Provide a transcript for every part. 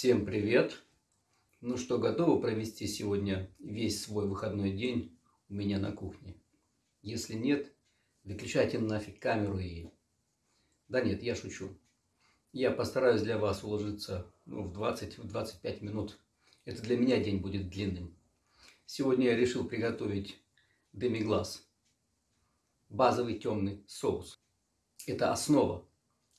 Всем привет! Ну что, готовы провести сегодня весь свой выходной день у меня на кухне? Если нет, выключайте нафиг камеру и... Да нет, я шучу. Я постараюсь для вас уложиться ну, в 20-25 минут. Это для меня день будет длинным. Сегодня я решил приготовить демиглаз. Базовый темный соус. Это основа.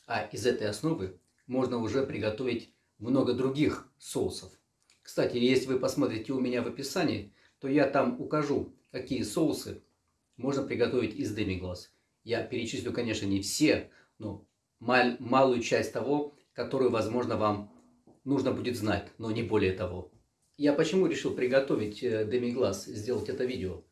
А из этой основы можно уже приготовить много других соусов. Кстати, если вы посмотрите у меня в описании, то я там укажу, какие соусы можно приготовить из демиглаз. Я перечислю, конечно, не все, но мал малую часть того, которую, возможно, вам нужно будет знать, но не более того. Я почему решил приготовить э, демиглаз, сделать это видео?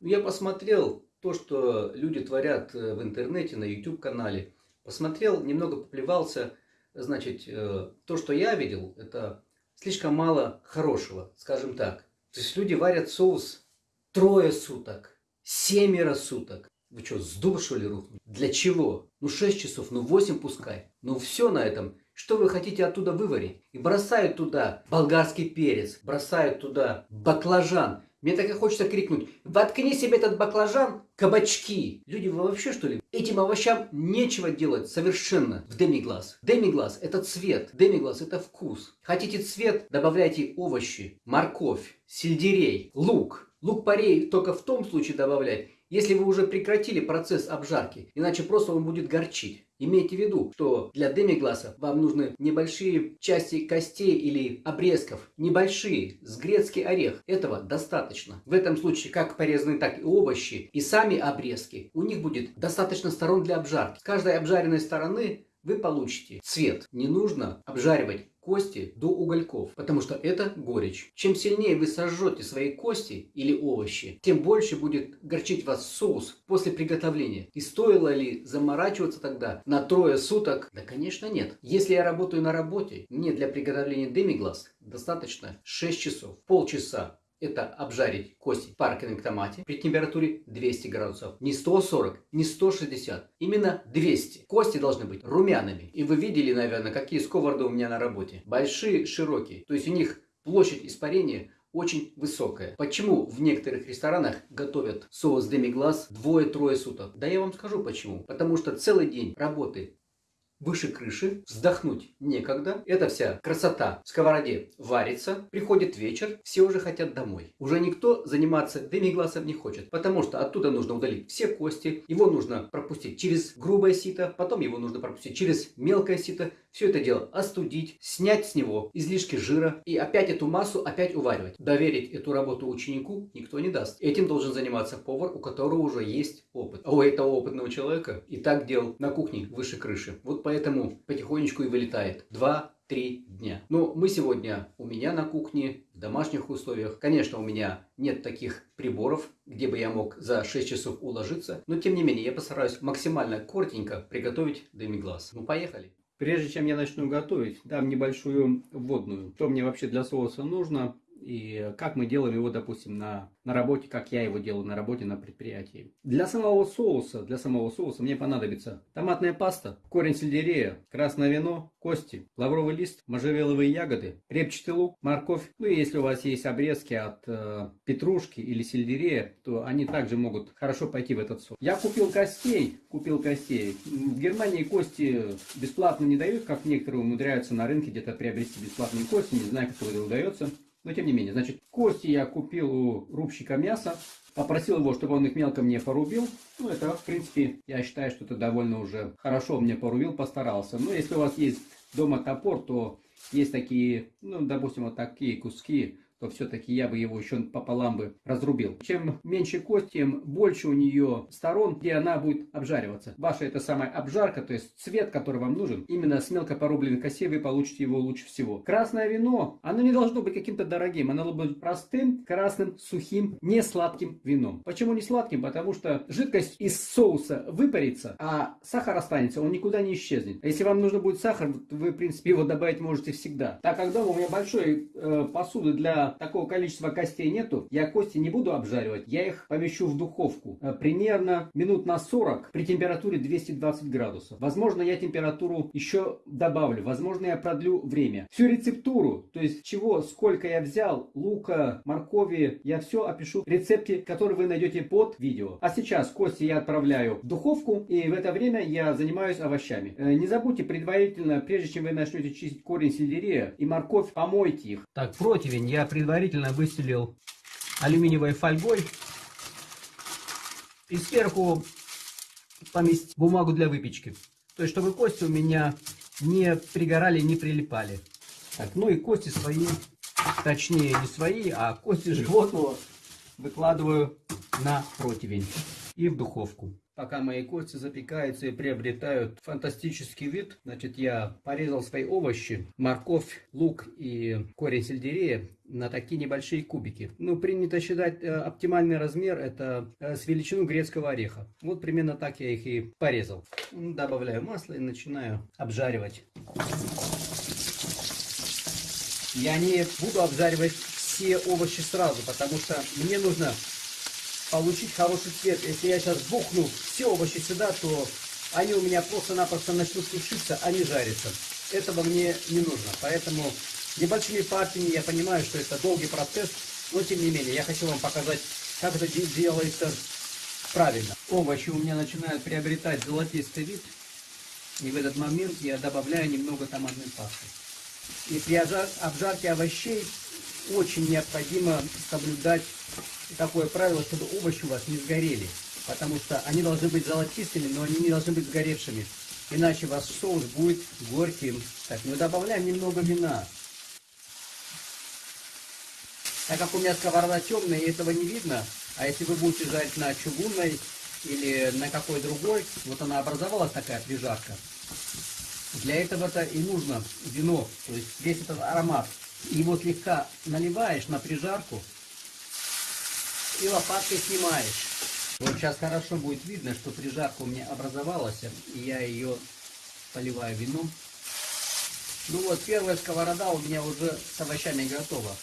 Ну, я посмотрел то, что люди творят э, в интернете, на YouTube-канале. Посмотрел, немного поплевался, Значит, э, то, что я видел, это слишком мало хорошего, скажем так. То есть люди варят соус трое суток, семеро суток. Вы что, с дуба что ли рухнули? Для чего? Ну 6 часов, ну 8 пускай. Ну все на этом. Что вы хотите оттуда выварить? И бросают туда болгарский перец, бросают туда баклажан, мне так и хочется крикнуть, воткни себе этот баклажан, кабачки. Люди, вы вообще что ли? Этим овощам нечего делать совершенно в демиглаз. Демиглаз это цвет, демиглаз это вкус. Хотите цвет, добавляйте овощи, морковь, сельдерей, лук. Лук-порей только в том случае добавлять, если вы уже прекратили процесс обжарки, иначе просто он будет горчить. Имейте в виду, что для демигласа вам нужны небольшие части костей или обрезков, небольшие, с грецкий орех. Этого достаточно. В этом случае как порезаны, так и овощи, и сами обрезки. У них будет достаточно сторон для обжарки. С каждой обжаренной стороны вы получите цвет. Не нужно обжаривать кости до угольков, потому что это горечь. Чем сильнее вы сожжете свои кости или овощи, тем больше будет горчить вас соус после приготовления. И стоило ли заморачиваться тогда на трое суток? Да, конечно, нет. Если я работаю на работе, мне для приготовления демиглаз достаточно 6 часов, полчаса это обжарить кости паркинг томате при температуре 200 градусов. Не 140, не 160, именно 200. Кости должны быть румяными. И вы видели, наверное, какие сковороды у меня на работе. Большие, широкие. То есть у них площадь испарения очень высокая. Почему в некоторых ресторанах готовят соус демиглаз двое-трое суток? Да я вам скажу почему. Потому что целый день работы выше крыши, вздохнуть некогда. Эта вся красота в сковороде варится, приходит вечер, все уже хотят домой. Уже никто заниматься демигласом не хочет, потому что оттуда нужно удалить все кости, его нужно пропустить через грубое сито, потом его нужно пропустить через мелкое сито, все это дело остудить, снять с него излишки жира и опять эту массу опять уваривать. Доверить эту работу ученику никто не даст. Этим должен заниматься повар, у которого уже есть опыт. А у этого опытного человека и так дел на кухне выше крыши. Вот поэтому потихонечку и вылетает. Два-три дня. Но мы сегодня у меня на кухне, в домашних условиях. Конечно, у меня нет таких приборов, где бы я мог за 6 часов уложиться. Но тем не менее, я постараюсь максимально коротенько приготовить демиглаз. Ну, поехали. Прежде чем я начну готовить, дам небольшую вводную. Что мне вообще для соуса нужно и как мы делаем его, допустим, на, на работе, как я его делаю на работе, на предприятии. Для самого соуса, для самого соуса мне понадобится томатная паста, корень сельдерея, красное вино, кости, лавровый лист, можжевеловые ягоды, репчатый лук, морковь. Ну и если у вас есть обрезки от э, петрушки или сельдерея, то они также могут хорошо пойти в этот соус. Я купил костей, купил костей. В Германии кости бесплатно не дают, как некоторые умудряются на рынке где-то приобрести бесплатные кости, не знаю, как это удается. Но тем не менее, значит, кости я купил у рубщика мяса. Попросил его, чтобы он их мелко мне порубил. Ну, это, в принципе, я считаю, что это довольно уже хорошо мне порубил, постарался. Но если у вас есть дома топор, то есть такие, ну, допустим, вот такие куски то все-таки я бы его еще пополам бы разрубил. Чем меньше кость, тем больше у нее сторон, где она будет обжариваться. Ваша это самая обжарка, то есть цвет, который вам нужен, именно с мелко порубленной косе вы получите его лучше всего. Красное вино, оно не должно быть каким-то дорогим, оно должно быть простым, красным, сухим, не сладким вином. Почему не сладким? Потому что жидкость из соуса выпарится, а сахар останется, он никуда не исчезнет. А если вам нужно будет сахар, вы, в принципе, его добавить можете всегда. Так как дома у меня большой э, посуды для такого количества костей нету, я кости не буду обжаривать, я их помещу в духовку э, примерно минут на 40 при температуре 220 градусов. Возможно, я температуру еще добавлю, возможно, я продлю время. Всю рецептуру, то есть чего, сколько я взял, лука, моркови, я все опишу в рецепте, который вы найдете под видео. А сейчас кости я отправляю в духовку, и в это время я занимаюсь овощами. Э, не забудьте предварительно, прежде чем вы начнете чистить корень сельдерея и морковь, помойте их. Так, противень я предварительно выстелил алюминиевой фольгой. И сверху поместить бумагу для выпечки. То есть, чтобы кости у меня не пригорали, не прилипали. Так, ну и кости свои, точнее не свои, а кости животного выкладываю на противень и в духовку. Пока мои кости запекаются и приобретают фантастический вид, значит, я порезал свои овощи, морковь, лук и корень сельдерея на такие небольшие кубики. Ну, принято считать э, оптимальный размер это э, с величину грецкого ореха. Вот примерно так я их и порезал. Добавляю масло и начинаю обжаривать. Я не буду обжаривать все овощи сразу, потому что мне нужно получить хороший цвет. Если я сейчас бухну все овощи сюда, то они у меня просто-напросто начнут сушиться, а не жариться. Этого мне не нужно. Поэтому небольшими партиями я понимаю, что это долгий процесс, но тем не менее, я хочу вам показать, как это делается правильно. Овощи у меня начинают приобретать золотистый вид. И в этот момент я добавляю немного томатной пасты. И при обжарке овощей очень необходимо соблюдать такое правило, чтобы овощи у вас не сгорели. Потому что они должны быть золотистыми, но они не должны быть сгоревшими. Иначе ваш соус будет горьким. Так, мы добавляем немного вина. Так как у меня сковорода темная, и этого не видно, а если вы будете жарить на чугунной или на какой другой, вот она образовалась такая прижарка. Для этого-то и нужно вино, то есть весь этот аромат. Его слегка наливаешь на прижарку и лопаткой снимаешь. Вот сейчас хорошо будет видно, что прижарка у меня образовалась, и я ее поливаю вином. Ну вот, первая сковорода у меня уже с овощами готова.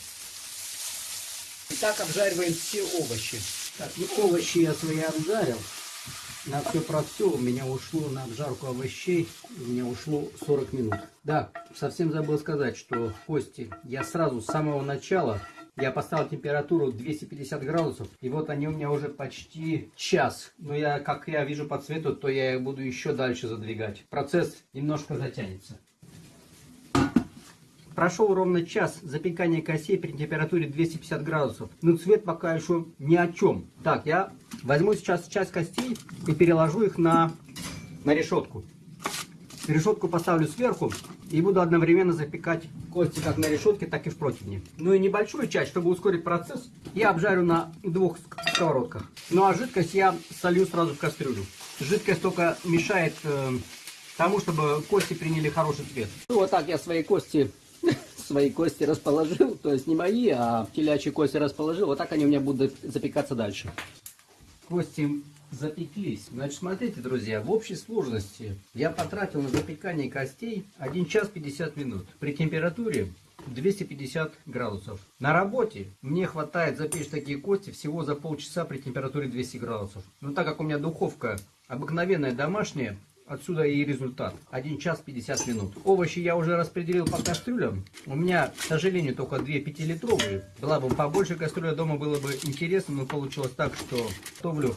Итак, обжариваем все овощи. Так, ну овощи я свои обжарил. На все про все у меня ушло на обжарку овощей, у меня ушло 40 минут. Да, совсем забыл сказать, что кости я сразу с самого начала, я поставил температуру 250 градусов, и вот они у меня уже почти час. Но я, как я вижу по цвету, то я их буду еще дальше задвигать. Процесс немножко затянется. Прошел ровно час запекания косей при температуре 250 градусов. Но цвет пока еще ни о чем. Так, я возьму сейчас часть костей и переложу их на, на решетку. Решетку поставлю сверху и буду одновременно запекать кости как на решетке, так и в противне. Ну и небольшую часть, чтобы ускорить процесс, я обжарю на двух сковородках. Ну а жидкость я солью сразу в кастрюлю. Жидкость только мешает э, тому, чтобы кости приняли хороший цвет. Ну вот так я свои кости свои кости расположил, то есть не мои, а телячьи кости расположил, вот так они у меня будут запекаться дальше. Кости запеклись. Значит, смотрите, друзья, в общей сложности я потратил на запекание костей 1 час 50 минут при температуре 250 градусов. На работе мне хватает запечь такие кости всего за полчаса при температуре 200 градусов. Но так как у меня духовка обыкновенная домашняя, Отсюда и результат. 1 час 50 минут. Овощи я уже распределил по кастрюлям. У меня, к сожалению, только 2 5-литровые. Была бы побольше кастрюля дома, было бы интересно, но получилось так, что готовлю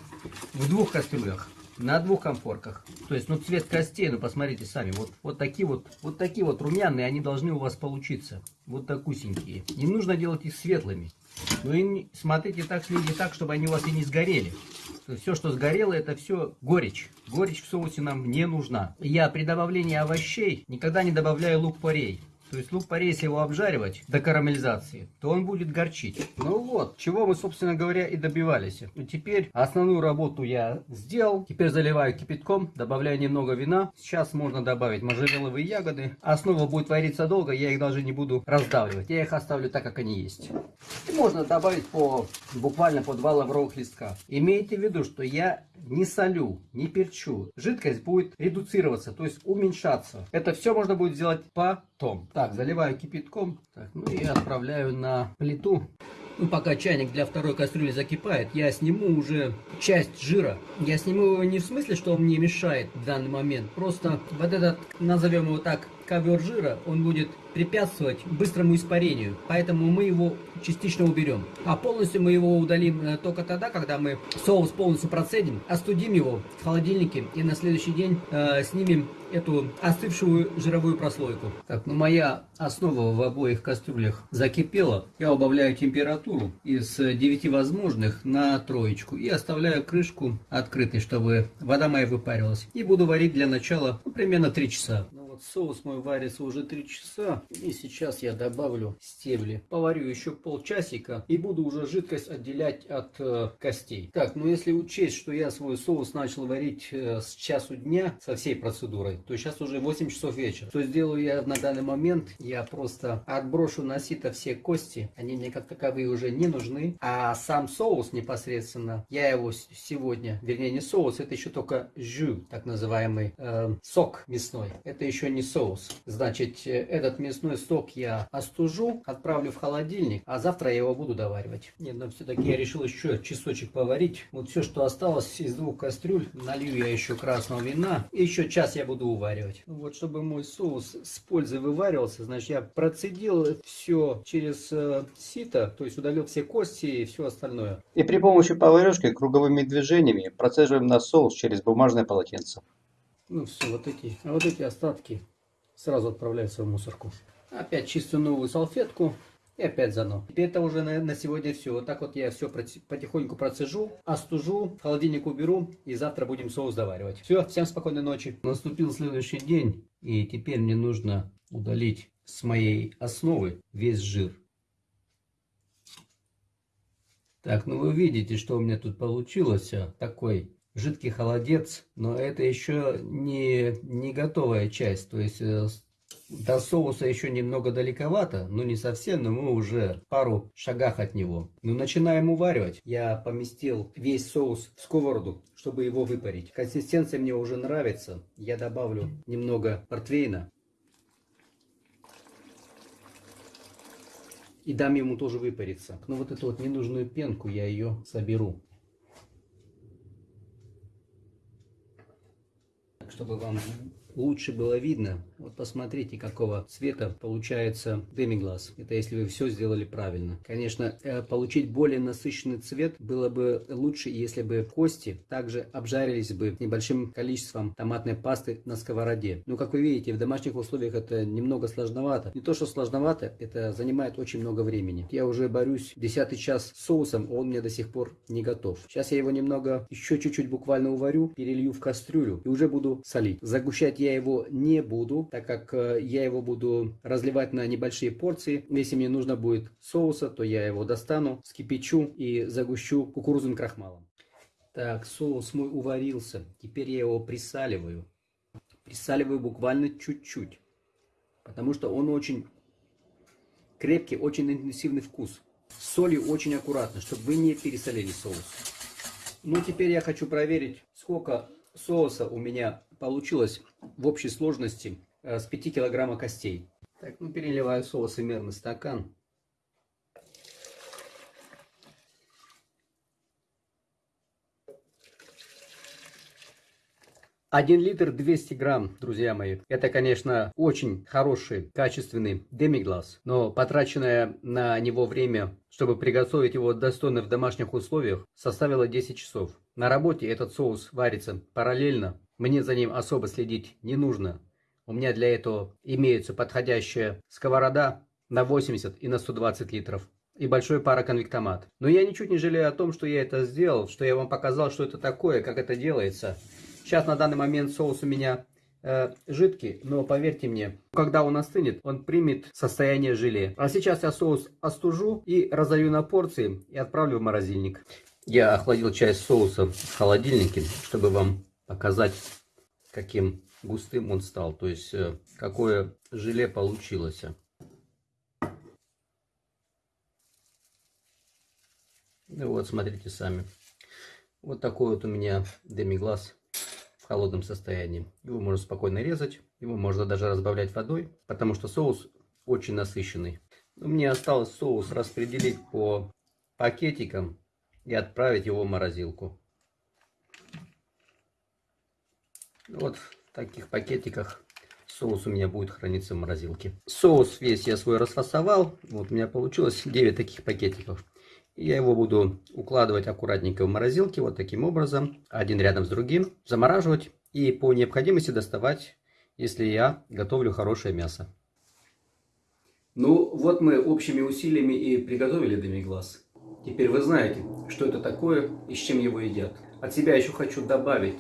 в двух кастрюлях. На двух комфорках. То есть, ну, цвет костей, ну, посмотрите сами. Вот, вот такие вот, вот такие вот румяные, они должны у вас получиться. Вот такусенькие. Не нужно делать их светлыми. Ну и смотрите так, следите так, чтобы они у вас и не сгорели. Все, что сгорело, это все горечь. Горечь в соусе нам не нужна. Я при добавлении овощей никогда не добавляю лук-порей. То есть лук-порей, если его обжаривать до карамелизации, то он будет горчить. Ну вот, чего мы, собственно говоря, и добивались. И теперь основную работу я сделал. Теперь заливаю кипятком, добавляю немного вина. Сейчас можно добавить можжевеловые ягоды. Основа будет вариться долго, я их даже не буду раздавливать. Я их оставлю так, как они есть. И можно добавить по буквально по два лавровых листка. Имейте в виду, что я не солю, не перчу. Жидкость будет редуцироваться, то есть уменьшаться. Это все можно будет сделать потом. Так, заливаю кипятком. Так, ну и отправляю на плиту. Ну, пока чайник для второй кастрюли закипает, я сниму уже часть жира. Я сниму его не в смысле, что он мне мешает в данный момент. Просто вот этот, назовем его так, ковер жира, он будет препятствовать быстрому испарению. Поэтому мы его частично уберем. А полностью мы его удалим э, только тогда, когда мы соус полностью процедим, остудим его в холодильнике и на следующий день э, снимем эту остывшую жировую прослойку. Так, ну моя основа в обоих кастрюлях закипела. Я убавляю температуру из 9 возможных на троечку и оставляю крышку открытой, чтобы вода моя выпарилась. И буду варить для начала ну, примерно 3 часа. Вот соус мой варится уже 3 часа. И сейчас я добавлю стебли. Поварю еще полчасика и буду уже жидкость отделять от э, костей. Так, ну если учесть, что я свой соус начал варить э, с часу дня со всей процедурой, то сейчас уже 8 часов вечера. Что сделаю я на данный момент? Я просто отброшу на сито все кости. Они мне как таковые уже не нужны. А сам соус непосредственно, я его сегодня, вернее не соус, это еще только жю, так называемый э, сок мясной. Это еще не соус. Значит, э, этот мясной сок я остужу, отправлю в холодильник, а завтра я его буду доваривать. Нет, но все-таки я решил еще часочек поварить. Вот все, что осталось из двух кастрюль, налью я еще красного вина. И еще час я буду уваривать. Ну вот, чтобы мой соус с пользой вываривался, значит, я процедил все через э, сито, то есть удалил все кости и все остальное. И при помощи поварешки круговыми движениями процеживаем на соус через бумажное полотенце. Ну все, вот эти, а вот эти остатки сразу отправляются в мусорку. Опять чистую новую салфетку и опять заново. Теперь это уже на, на сегодня все. Вот так вот я все потихоньку процежу, остужу, в холодильник уберу и завтра будем соус доваривать. Все, всем спокойной ночи. Наступил следующий день и теперь мне нужно удалить с моей основы весь жир. Так, ну вы видите, что у меня тут получилось. А, такой жидкий холодец, но это еще не, не готовая часть. То есть э, до соуса еще немного далековато, но не совсем, но мы уже пару шагах от него. Ну, начинаем уваривать. Я поместил весь соус в сковороду, чтобы его выпарить. Консистенция мне уже нравится. Я добавлю немного портвейна. И дам ему тоже выпариться. Но вот эту вот ненужную пенку я ее соберу. Чтобы вам лучше было видно. Вот посмотрите, какого цвета получается демиглаз. Это если вы все сделали правильно. Конечно, э, получить более насыщенный цвет было бы лучше, если бы кости также обжарились бы небольшим количеством томатной пасты на сковороде. Но, как вы видите, в домашних условиях это немного сложновато. Не то, что сложновато, это занимает очень много времени. Я уже борюсь десятый час с соусом, он мне до сих пор не готов. Сейчас я его немного, еще чуть-чуть буквально уварю, перелью в кастрюлю и уже буду солить. Загущать я его не буду, так как э, я его буду разливать на небольшие порции. Если мне нужно будет соуса, то я его достану, скипячу и загущу кукурузным крахмалом. Так, соус мой уварился. Теперь я его присаливаю. Присаливаю буквально чуть-чуть. Потому что он очень крепкий, очень интенсивный вкус. С солью очень аккуратно, чтобы вы не пересолили соус. Ну, теперь я хочу проверить, сколько соуса у меня получилось в общей сложности с 5 килограмма костей. Так, ну переливаю соус примерно стакан. Один литр 200 грамм, друзья мои. Это, конечно, очень хороший, качественный демиглаз, но потраченное на него время, чтобы приготовить его достойно в домашних условиях, составило 10 часов. На работе этот соус варится параллельно мне за ним особо следить не нужно. У меня для этого имеется подходящая сковорода на 80 и на 120 литров и большой пароконвектомат. Но я ничуть не жалею о том, что я это сделал, что я вам показал, что это такое, как это делается. Сейчас на данный момент соус у меня э, жидкий, но поверьте мне, когда он остынет, он примет состояние желе. А сейчас я соус остужу и разолью на порции и отправлю в морозильник. Я охладил часть соуса в холодильнике, чтобы вам показать, каким густым он стал. То есть, э, какое желе получилось. Ну вот, смотрите сами. Вот такой вот у меня демиглаз в холодном состоянии. Его можно спокойно резать, его можно даже разбавлять водой, потому что соус очень насыщенный. Мне осталось соус распределить по пакетикам и отправить его в морозилку. Вот в таких пакетиках соус у меня будет храниться в морозилке. Соус весь я свой расфасовал. Вот у меня получилось 9 таких пакетиков. Я его буду укладывать аккуратненько в морозилке, вот таким образом, один рядом с другим, замораживать и по необходимости доставать, если я готовлю хорошее мясо. Ну, вот мы общими усилиями и приготовили демиглаз. Теперь вы знаете, что это такое и с чем его едят. От себя еще хочу добавить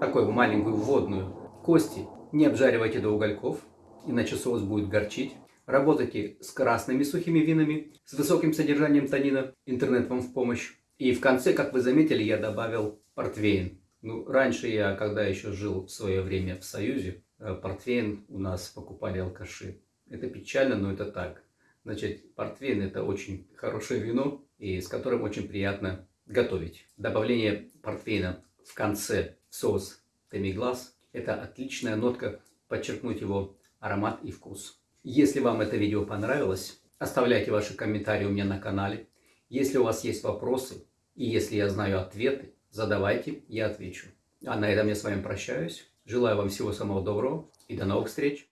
такую маленькую вводную. Кости не обжаривайте до угольков, иначе соус будет горчить. Работайте с красными сухими винами, с высоким содержанием танина. Интернет вам в помощь. И в конце, как вы заметили, я добавил портвейн. Ну, раньше я, когда еще жил в свое время в Союзе, э, портвейн у нас покупали алкаши. Это печально, но это так. Значит, портвейн это очень хорошее вино, и с которым очень приятно готовить. Добавление портвейна в конце в соус темиглаз – это отличная нотка, подчеркнуть его аромат и вкус. Если вам это видео понравилось, оставляйте ваши комментарии у меня на канале. Если у вас есть вопросы и если я знаю ответы, задавайте, я отвечу. А на этом я с вами прощаюсь. Желаю вам всего самого доброго и до новых встреч!